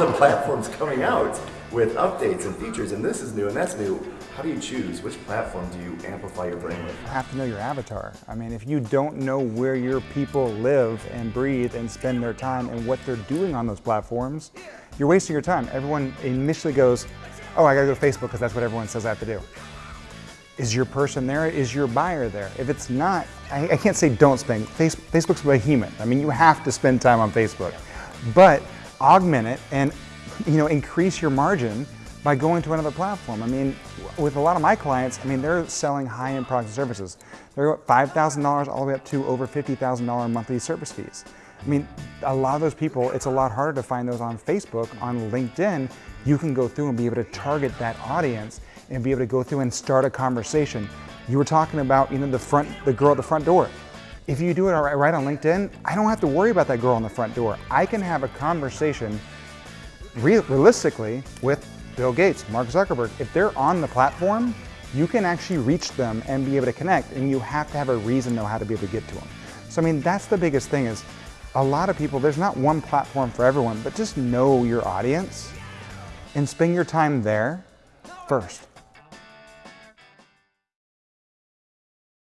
the platforms coming out with updates and features, and this is new and that's new. How do you choose? Which platform do you amplify your brand with? You have to know your avatar. I mean, if you don't know where your people live and breathe and spend their time and what they're doing on those platforms, you're wasting your time. Everyone initially goes, oh, I gotta go to Facebook because that's what everyone says I have to do. Is your person there? Is your buyer there? If it's not, I, I can't say don't spend. Face, Facebook's behemoth. I mean, you have to spend time on Facebook, but augment it and you know increase your margin by going to another platform. I mean, with a lot of my clients, I mean, they're selling high-end products and services. They're $5,000 all the way up to over $50,000 monthly service fees. I mean, a lot of those people, it's a lot harder to find those on Facebook, on LinkedIn. You can go through and be able to target that audience and be able to go through and start a conversation. You were talking about, you know, the front, the girl at the front door. If you do it right on LinkedIn, I don't have to worry about that girl on the front door. I can have a conversation realistically with Bill Gates, Mark Zuckerberg. If they're on the platform, you can actually reach them and be able to connect and you have to have a reason know how to be able to get to them. So I mean, that's the biggest thing is a lot of people, there's not one platform for everyone, but just know your audience and spend your time there first.